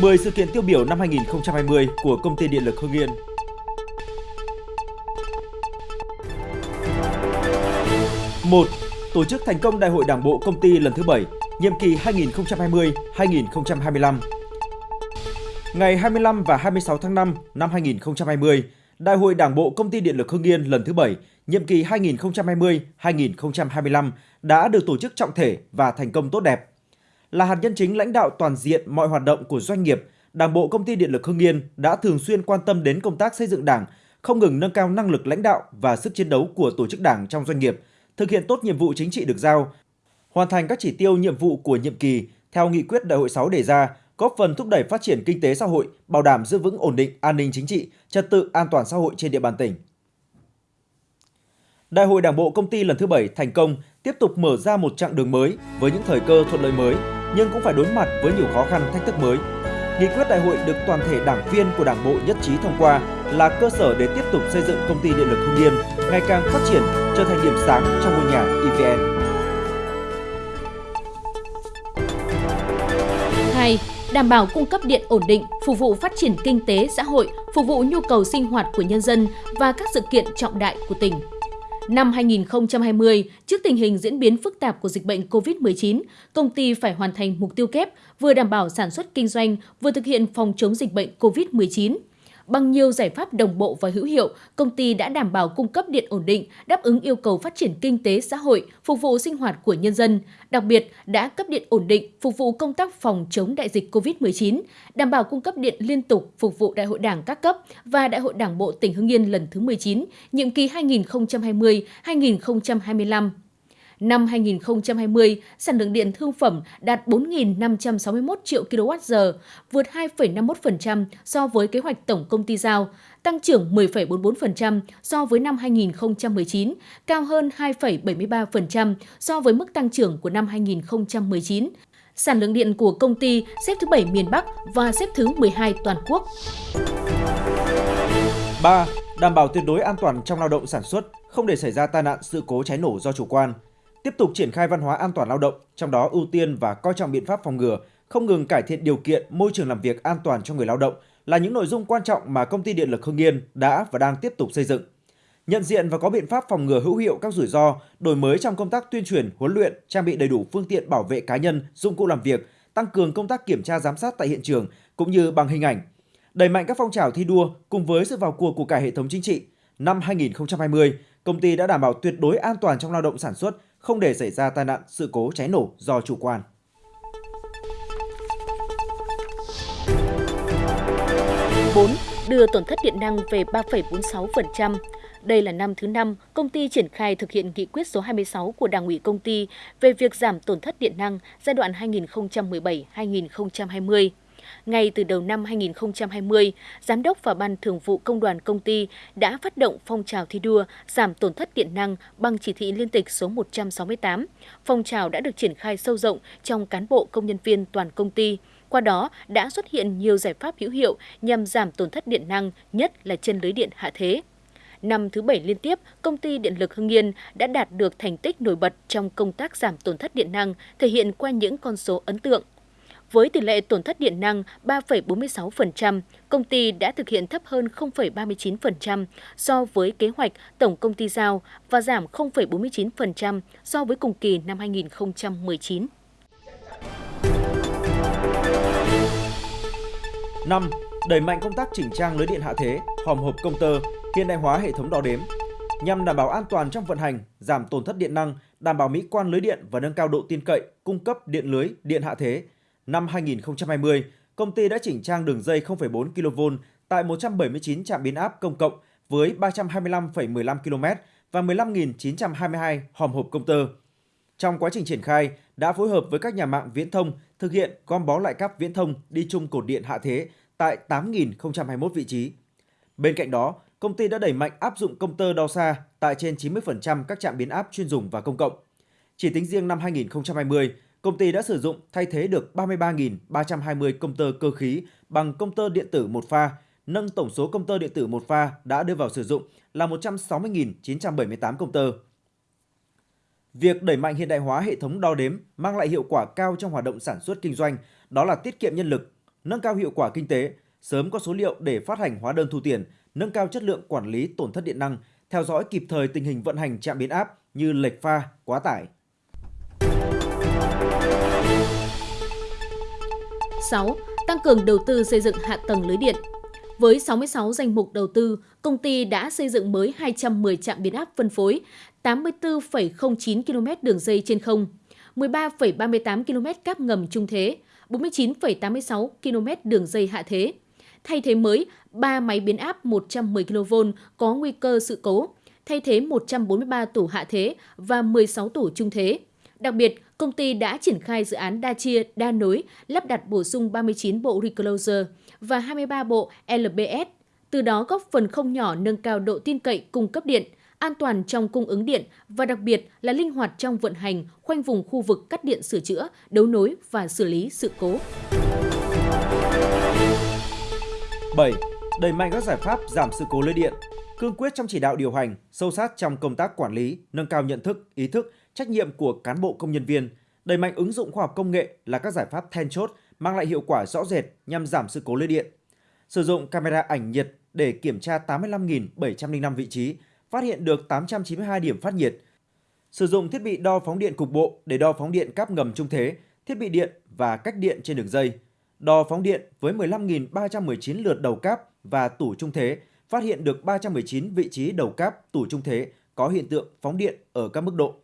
10 sự kiện tiêu biểu năm 2020 của Công ty Điện lực Hưng Yên. một Tổ chức thành công Đại hội Đảng bộ Công ty lần thứ 7, nhiệm kỳ 2020-2025. Ngày 25 và 26 tháng 5 năm 2020, Đại hội Đảng bộ Công ty Điện lực Hưng Yên lần thứ 7, nhiệm kỳ 2020-2025 đã được tổ chức trọng thể và thành công tốt đẹp. Là hạt nhân chính lãnh đạo toàn diện mọi hoạt động của doanh nghiệp, Đảng bộ Công ty Điện lực Hưng Yên đã thường xuyên quan tâm đến công tác xây dựng Đảng, không ngừng nâng cao năng lực lãnh đạo và sức chiến đấu của tổ chức Đảng trong doanh nghiệp, thực hiện tốt nhiệm vụ chính trị được giao, hoàn thành các chỉ tiêu nhiệm vụ của nhiệm kỳ theo nghị quyết Đại hội 6 đề ra, góp phần thúc đẩy phát triển kinh tế xã hội, bảo đảm giữ vững ổn định an ninh chính trị, trật tự an toàn xã hội trên địa bàn tỉnh. Đại hội Đảng bộ công ty lần thứ 7 thành công, tiếp tục mở ra một chặng đường mới với những thời cơ thuận lợi mới, nhưng cũng phải đối mặt với nhiều khó khăn thách thức mới. Nghị quyết đại hội được toàn thể đảng viên của Đảng bộ nhất trí thông qua là cơ sở để tiếp tục xây dựng công ty điện lực Hưng Yên ngày càng phát triển, trở thành điểm sáng trong ngôi nhà EVN. 2. Đảm bảo cung cấp điện ổn định, phục vụ phát triển kinh tế xã hội, phục vụ nhu cầu sinh hoạt của nhân dân và các sự kiện trọng đại của tỉnh. Năm 2020, trước tình hình diễn biến phức tạp của dịch bệnh COVID-19, công ty phải hoàn thành mục tiêu kép vừa đảm bảo sản xuất kinh doanh, vừa thực hiện phòng chống dịch bệnh COVID-19. Bằng nhiều giải pháp đồng bộ và hữu hiệu, công ty đã đảm bảo cung cấp điện ổn định, đáp ứng yêu cầu phát triển kinh tế xã hội, phục vụ sinh hoạt của nhân dân. Đặc biệt, đã cấp điện ổn định, phục vụ công tác phòng chống đại dịch COVID-19, đảm bảo cung cấp điện liên tục phục vụ Đại hội Đảng các cấp và Đại hội Đảng bộ tỉnh Hưng Yên lần thứ 19, nhiệm kỳ 2020-2025. Năm 2020, sản lượng điện thương phẩm đạt 4.561 triệu kWh, vượt 2,51% so với kế hoạch tổng công ty giao, tăng trưởng 10,44% so với năm 2019, cao hơn 2,73% so với mức tăng trưởng của năm 2019. Sản lượng điện của công ty xếp thứ 7 miền Bắc và xếp thứ 12 toàn quốc. 3. Đảm bảo tuyệt đối an toàn trong lao động sản xuất, không để xảy ra tai nạn sự cố cháy nổ do chủ quan tiếp tục triển khai văn hóa an toàn lao động, trong đó ưu tiên và coi trọng biện pháp phòng ngừa, không ngừng cải thiện điều kiện môi trường làm việc an toàn cho người lao động là những nội dung quan trọng mà công ty điện lực Hưng Yên đã và đang tiếp tục xây dựng. Nhận diện và có biện pháp phòng ngừa hữu hiệu các rủi ro, đổi mới trong công tác tuyên truyền, huấn luyện, trang bị đầy đủ phương tiện bảo vệ cá nhân, dụng cụ làm việc, tăng cường công tác kiểm tra giám sát tại hiện trường cũng như bằng hình ảnh. Đẩy mạnh các phong trào thi đua cùng với sự vào cuộc của cả hệ thống chính trị. Năm 2020, công ty đã đảm bảo tuyệt đối an toàn trong lao động sản xuất, không để xảy ra tai nạn, sự cố cháy nổ do chủ quan. Bốn, đưa tổn thất điện năng về 3,46%. Đây là năm thứ năm công ty triển khai thực hiện nghị quyết số 26 của Đảng ủy công ty về việc giảm tổn thất điện năng giai đoạn 2017-2020. Ngay từ đầu năm 2020, Giám đốc và Ban Thường vụ Công đoàn Công ty đã phát động phong trào thi đua giảm tổn thất điện năng bằng chỉ thị liên tịch số 168. Phong trào đã được triển khai sâu rộng trong cán bộ công nhân viên toàn công ty. Qua đó đã xuất hiện nhiều giải pháp hữu hiệu nhằm giảm tổn thất điện năng, nhất là trên lưới điện hạ thế. Năm thứ bảy liên tiếp, công ty Điện lực Hưng Yên đã đạt được thành tích nổi bật trong công tác giảm tổn thất điện năng, thể hiện qua những con số ấn tượng. Với tỷ lệ tổn thất điện năng 3,46%, công ty đã thực hiện thấp hơn 0,39% so với kế hoạch tổng công ty giao và giảm 0,49% so với cùng kỳ năm 2019. 5. Đẩy mạnh công tác chỉnh trang lưới điện hạ thế, hòm hộp công tơ, hiện đại hóa hệ thống đo đếm nhằm đảm bảo an toàn trong vận hành, giảm tổn thất điện năng, đảm bảo mỹ quan lưới điện và nâng cao độ tin cậy cung cấp điện lưới điện hạ thế Năm 2020, công ty đã chỉnh trang đường dây 0,4 kV tại 179 trạm biến áp công cộng với 325,15 km và 15.922 hòm hộp công tơ. Trong quá trình triển khai, đã phối hợp với các nhà mạng viễn thông thực hiện gom bó lại cáp viễn thông đi chung cột điện hạ thế tại 8.021 vị trí. Bên cạnh đó, công ty đã đẩy mạnh áp dụng công tơ đo xa tại trên 90% các trạm biến áp chuyên dùng và công cộng. Chỉ tính riêng năm 2020, công ty đã sử dụng thay thế được 33.320 công tơ cơ khí bằng công tơ điện tử một pha, nâng tổng số công tơ điện tử một pha đã đưa vào sử dụng là 160.978 công tơ. Việc đẩy mạnh hiện đại hóa hệ thống đo đếm mang lại hiệu quả cao trong hoạt động sản xuất kinh doanh, đó là tiết kiệm nhân lực, nâng cao hiệu quả kinh tế, sớm có số liệu để phát hành hóa đơn thu tiền, nâng cao chất lượng quản lý tổn thất điện năng, theo dõi kịp thời tình hình vận hành trạm biến áp như lệch pha, quá tải. 6. Tăng cường đầu tư xây dựng hạ tầng lưới điện. Với 66 danh mục đầu tư, công ty đã xây dựng mới 210 trạm biến áp phân phối, 84,09 km đường dây trên không, 13,38 km cáp ngầm trung thế, 49,86 km đường dây hạ thế. Thay thế mới 3 máy biến áp 110 kV có nguy cơ sự cố, thay thế 143 tủ hạ thế và 16 tủ trung thế. Đặc biệt, công ty đã triển khai dự án đa chia, đa nối, lắp đặt bổ sung 39 bộ recloser và 23 bộ LBS, từ đó góp phần không nhỏ nâng cao độ tin cậy cung cấp điện, an toàn trong cung ứng điện và đặc biệt là linh hoạt trong vận hành, khoanh vùng khu vực cắt điện sửa chữa, đấu nối và xử lý sự cố. 7. Đẩy mạnh các giải pháp giảm sự cố lưới điện, cương quyết trong chỉ đạo điều hành, sâu sát trong công tác quản lý, nâng cao nhận thức, ý thức, trách nhiệm của cán bộ công nhân viên, đẩy mạnh ứng dụng khoa học công nghệ là các giải pháp then chốt mang lại hiệu quả rõ rệt nhằm giảm sự cố lưới điện. Sử dụng camera ảnh nhiệt để kiểm tra 85.705 vị trí, phát hiện được 892 điểm phát nhiệt. Sử dụng thiết bị đo phóng điện cục bộ để đo phóng điện cáp ngầm trung thế, thiết bị điện và cách điện trên đường dây. Đo phóng điện với 15.319 lượt đầu cáp và tủ trung thế, phát hiện được 319 vị trí đầu cáp, tủ trung thế có hiện tượng phóng điện ở các mức độ.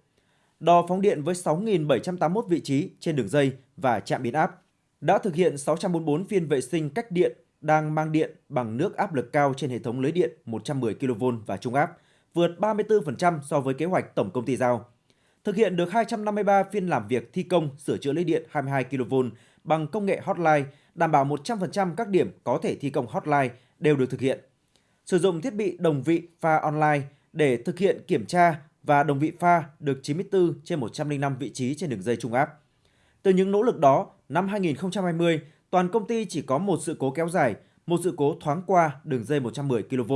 Đo phóng điện với 6.781 vị trí trên đường dây và trạm biến áp. Đã thực hiện 644 phiên vệ sinh cách điện đang mang điện bằng nước áp lực cao trên hệ thống lưới điện 110 kV và trung áp, vượt 34% so với kế hoạch tổng công ty giao. Thực hiện được 253 phiên làm việc thi công sửa chữa lưới điện 22 kV bằng công nghệ hotline, đảm bảo 100% các điểm có thể thi công hotline đều được thực hiện. Sử dụng thiết bị đồng vị pha online để thực hiện kiểm tra và đồng vị pha được 94 trên 105 vị trí trên đường dây trung áp. Từ những nỗ lực đó, năm 2020, toàn công ty chỉ có một sự cố kéo dài, một sự cố thoáng qua đường dây 110 kV,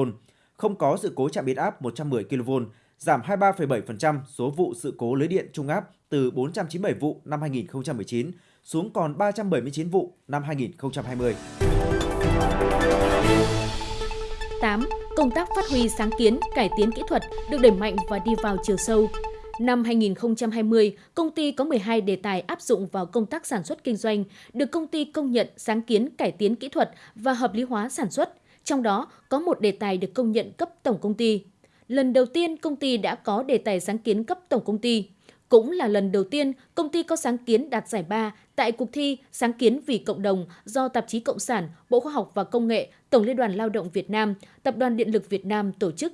không có sự cố chạm biến áp 110 kV, giảm 23,7% số vụ sự cố lưới điện trung áp từ 497 vụ năm 2019 xuống còn 379 vụ năm 2020. 8. Công tác phát huy sáng kiến, cải tiến kỹ thuật được đẩy mạnh và đi vào chiều sâu. Năm 2020, công ty có 12 đề tài áp dụng vào công tác sản xuất kinh doanh, được công ty công nhận sáng kiến cải tiến kỹ thuật và hợp lý hóa sản xuất. Trong đó, có một đề tài được công nhận cấp tổng công ty. Lần đầu tiên, công ty đã có đề tài sáng kiến cấp tổng công ty. Cũng là lần đầu tiên công ty có sáng kiến đạt giải ba tại cuộc thi Sáng kiến vì cộng đồng do Tạp chí Cộng sản, Bộ Khoa học và Công nghệ, Tổng Liên đoàn Lao động Việt Nam, Tập đoàn Điện lực Việt Nam tổ chức.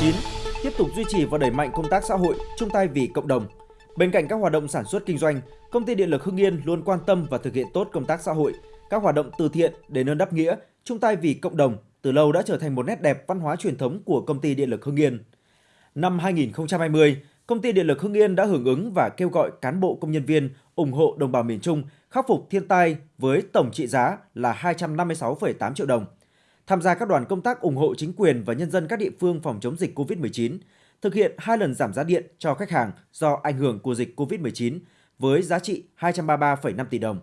9. Tiếp tục duy trì và đẩy mạnh công tác xã hội, chung tay vì cộng đồng. Bên cạnh các hoạt động sản xuất kinh doanh, công ty điện lực Hưng Yên luôn quan tâm và thực hiện tốt công tác xã hội, các hoạt động từ thiện để ơn đáp nghĩa, chung tay vì cộng đồng từ lâu đã trở thành một nét đẹp văn hóa truyền thống của công ty điện lực Hưng Yên. Năm 2020, công ty điện lực Hưng Yên đã hưởng ứng và kêu gọi cán bộ công nhân viên ủng hộ đồng bào miền Trung khắc phục thiên tai với tổng trị giá là 256,8 triệu đồng. Tham gia các đoàn công tác ủng hộ chính quyền và nhân dân các địa phương phòng chống dịch COVID-19, thực hiện hai lần giảm giá điện cho khách hàng do ảnh hưởng của dịch COVID-19 với giá trị 233,5 tỷ đồng.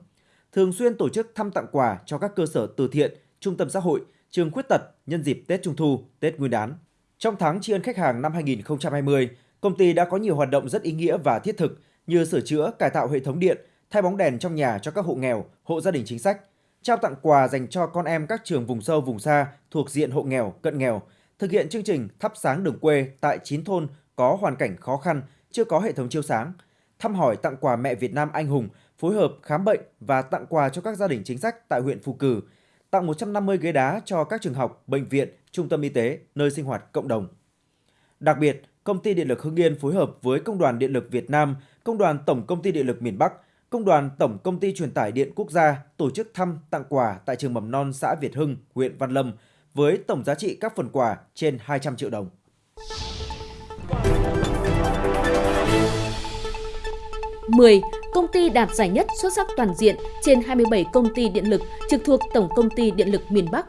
Thường xuyên tổ chức thăm tặng quà cho các cơ sở từ thiện, trung tâm xã hội, trường khuyết tật nhân dịp Tết Trung thu, Tết Nguyên đán. Trong tháng tri ân khách hàng năm 2020, công ty đã có nhiều hoạt động rất ý nghĩa và thiết thực như sửa chữa, cải tạo hệ thống điện, thay bóng đèn trong nhà cho các hộ nghèo, hộ gia đình chính sách, trao tặng quà dành cho con em các trường vùng sâu vùng xa thuộc diện hộ nghèo, cận nghèo, thực hiện chương trình thắp sáng đường quê tại 9 thôn có hoàn cảnh khó khăn, chưa có hệ thống chiếu sáng, thăm hỏi tặng quà mẹ Việt Nam anh hùng, phối hợp khám bệnh và tặng quà cho các gia đình chính sách tại huyện Phù Cử, tặng 150 ghế đá cho các trường học, bệnh viện, trung tâm y tế, nơi sinh hoạt cộng đồng. Đặc biệt, Công ty Điện lực Hưng Yên phối hợp với Công đoàn Điện lực Việt Nam, Công đoàn Tổng Công ty Điện lực miền Bắc, Công đoàn Tổng Công ty Truyền tải Điện Quốc gia tổ chức thăm tặng quà tại trường mầm non xã Việt Hưng, huyện Văn Lâm với tổng giá trị các phần quà trên 200 triệu đồng. Mười, công ty đạt giải nhất xuất sắc toàn diện trên 27 công ty điện lực trực thuộc Tổng Công ty Điện lực miền Bắc.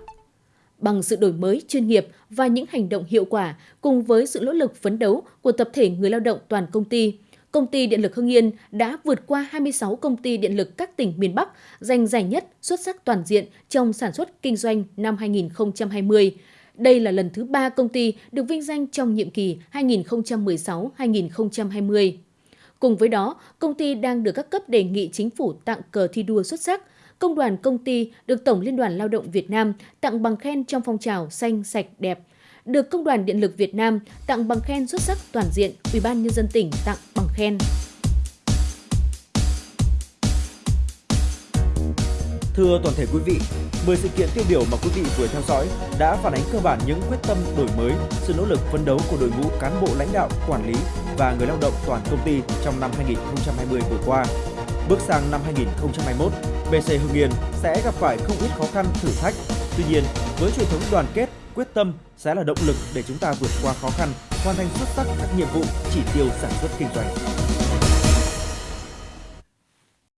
Bằng sự đổi mới chuyên nghiệp và những hành động hiệu quả cùng với sự nỗ lực phấn đấu của tập thể người lao động toàn công ty, công ty Điện lực Hưng Yên đã vượt qua 26 công ty điện lực các tỉnh miền Bắc giành giải nhất xuất sắc toàn diện trong sản xuất kinh doanh năm 2020. Đây là lần thứ ba công ty được vinh danh trong nhiệm kỳ 2016-2020. Cùng với đó, công ty đang được các cấp đề nghị chính phủ tặng cờ thi đua xuất sắc. Công đoàn công ty được Tổng Liên đoàn Lao động Việt Nam tặng bằng khen trong phong trào xanh sạch đẹp được Công đoàn Điện lực Việt Nam tặng bằng khen xuất sắc toàn diện, Ủy ban nhân dân tỉnh tặng bằng khen. Thưa toàn thể quý vị, 10 sự kiện tiêu biểu mà quý vị vừa theo dõi đã phản ánh cơ bản những quyết tâm đổi mới, sự nỗ lực phấn đấu của đội ngũ cán bộ lãnh đạo, quản lý và người lao động toàn công ty trong năm 2020 vừa qua. Bước sang năm 2021, BC Hưng Yên sẽ gặp phải không ít khó khăn, thử thách. Tuy nhiên, với truyền thống đoàn kết, quyết tâm sẽ là động lực để chúng ta vượt qua khó khăn, hoàn thành xuất sắc các nhiệm vụ, chỉ tiêu sản xuất kinh doanh.